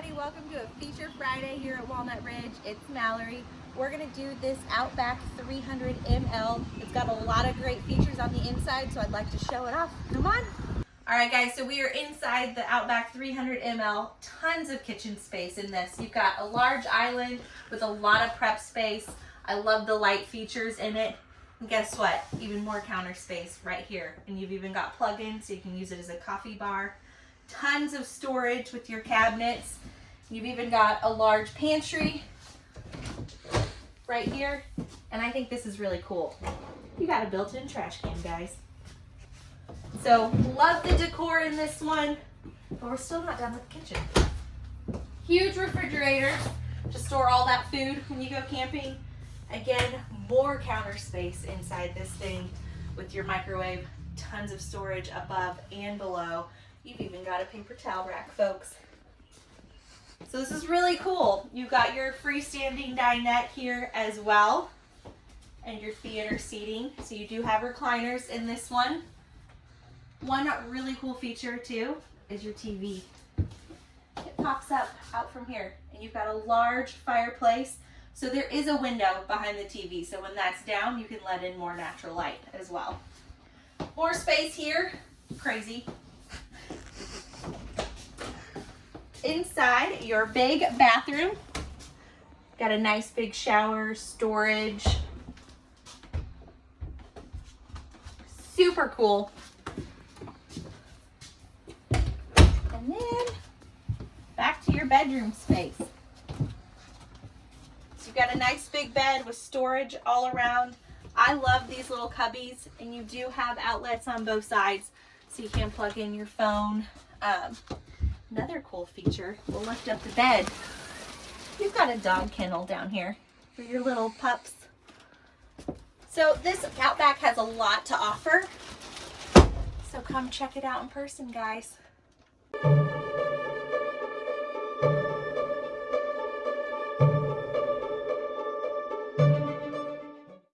everybody, welcome to a Feature Friday here at Walnut Ridge. It's Mallory. We're gonna do this Outback 300 ML. It's got a lot of great features on the inside, so I'd like to show it off. Come on. All right guys, so we are inside the Outback 300 ML. Tons of kitchen space in this. You've got a large island with a lot of prep space. I love the light features in it. And guess what? Even more counter space right here. And you've even got plug-in so you can use it as a coffee bar tons of storage with your cabinets. You've even got a large pantry right here. And I think this is really cool. You got a built-in trash can, guys. So love the decor in this one, but we're still not done with the kitchen. Huge refrigerator to store all that food when you go camping. Again, more counter space inside this thing with your microwave, tons of storage above and below. You've even got a paper towel rack, folks. So this is really cool. You've got your freestanding dinette here as well and your theater seating. So you do have recliners in this one. One really cool feature too is your TV. It pops up out from here and you've got a large fireplace. So there is a window behind the TV. So when that's down, you can let in more natural light as well. More space here, crazy. Inside your big bathroom. Got a nice big shower, storage. Super cool. And then back to your bedroom space. So you've got a nice big bed with storage all around. I love these little cubbies and you do have outlets on both sides so you can plug in your phone. Um, Feature, we'll lift up the bed. You've got a dog kennel down here for your little pups. So this Outback has a lot to offer. So come check it out in person, guys.